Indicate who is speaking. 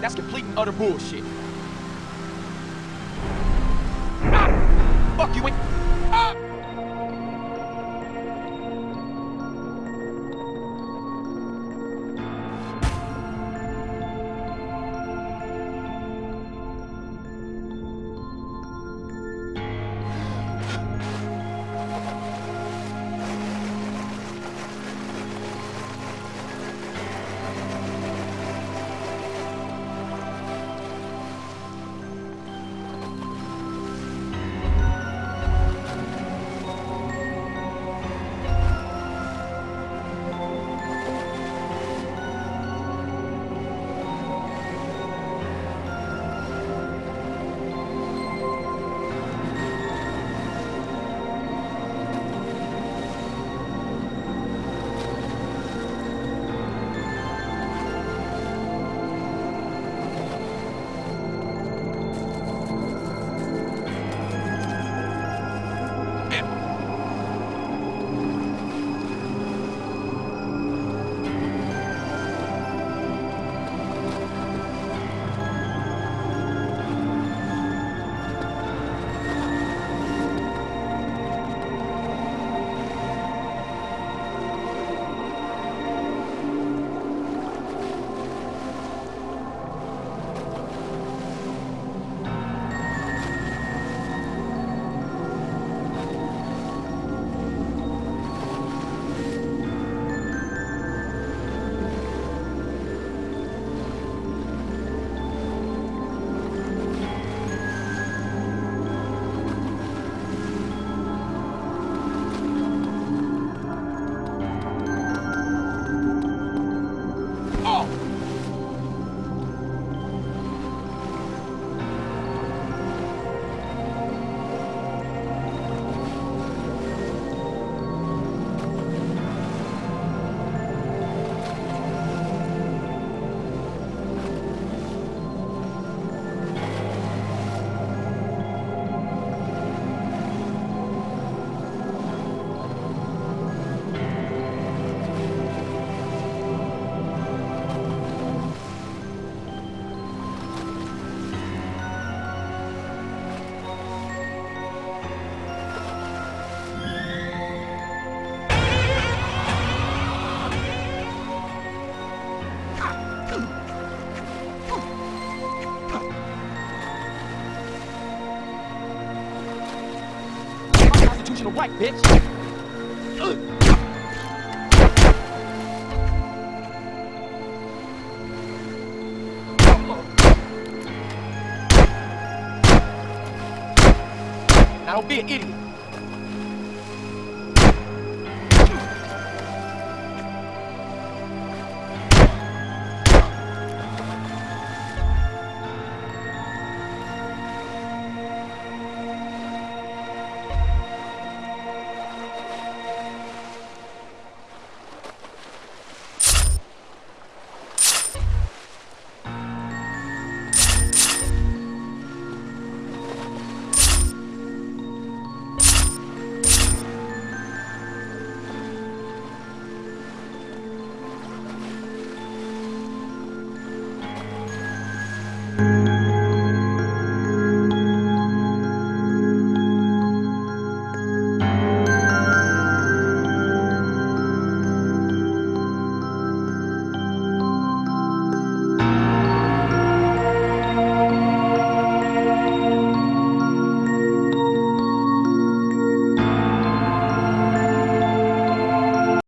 Speaker 1: That's complete and utter bullshit. Ah! Fuck you, ah! Right, bitch! Now don't be an idiot.